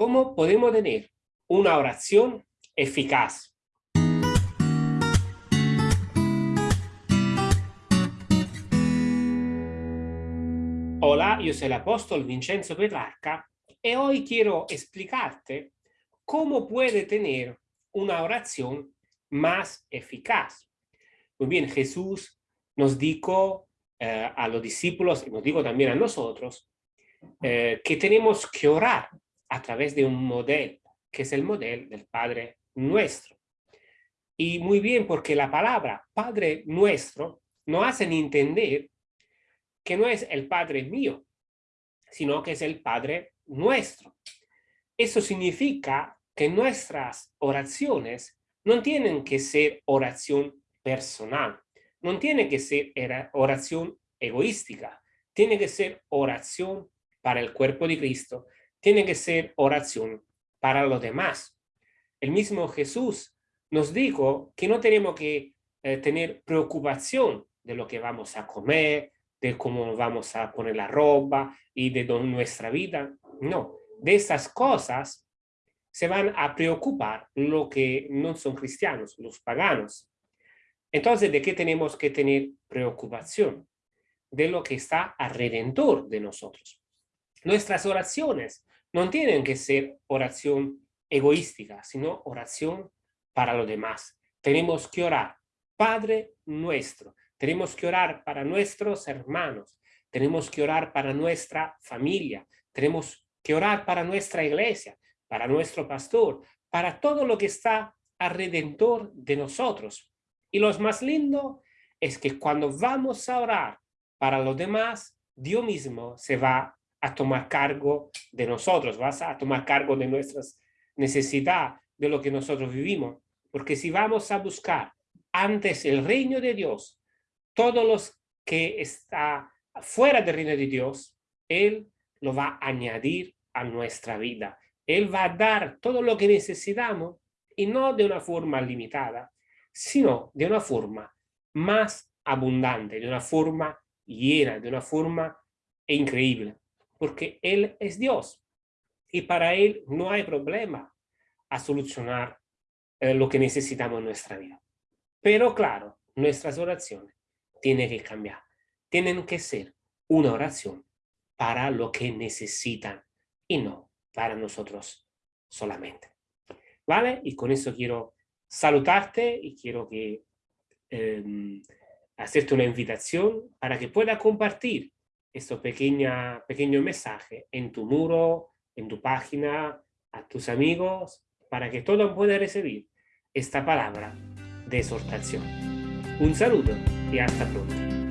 ¿Cómo podemos tener una oración eficaz? Hola, yo soy el apóstol Vincenzo Petrarca y hoy quiero explicarte cómo puede tener una oración más eficaz. Muy bien, Jesús nos dijo eh, a los discípulos, y nos dijo también a nosotros, eh, que tenemos que orar a través de un modelo, que es el modelo del Padre Nuestro. Y muy bien, porque la palabra Padre Nuestro nos hace entender que no es el Padre mío, sino que es el Padre Nuestro. Eso significa que nuestras oraciones no tienen que ser oración personal, no tiene que ser oración egoística, tiene que ser oración para el cuerpo de Cristo, tiene que ser oración para los demás. El mismo Jesús nos dijo que no tenemos que eh, tener preocupación de lo que vamos a comer, de cómo vamos a poner la ropa y de nuestra vida. No, de estas cosas se van a preocupar lo que no son cristianos, los paganos. Entonces, ¿de qué tenemos que tener preocupación? De lo que está alrededor de nosotros. Nuestras oraciones no tienen que ser oración egoística, sino oración para los demás. Tenemos que orar, Padre nuestro, tenemos que orar para nuestros hermanos, tenemos que orar para nuestra familia, tenemos que orar para nuestra iglesia, para nuestro pastor, para todo lo que está alrededor de nosotros. Y lo más lindo es que cuando vamos a orar para los demás, Dios mismo se va a tomar cargo de nosotros, vas a tomar cargo de nuestras necesidades, de lo que nosotros vivimos. Porque si vamos a buscar antes el reino de Dios, todos los que está fuera del reino de Dios, Él lo va a añadir a nuestra vida. Él va a dar todo lo que necesitamos y no de una forma limitada, sino de una forma más abundante, de una forma llena, de una forma increíble porque Él es Dios y para Él no hay problema a solucionar eh, lo que necesitamos en nuestra vida. Pero claro, nuestras oraciones tienen que cambiar, tienen que ser una oración para lo que necesitan y no para nosotros solamente. ¿Vale? Y con eso quiero saludarte y quiero que em, hacerte una invitación para que pueda compartir este pequeña, pequeño mensaje en tu muro, en tu página, a tus amigos, para que todos puedan recibir esta palabra de exhortación. Un saludo y hasta pronto.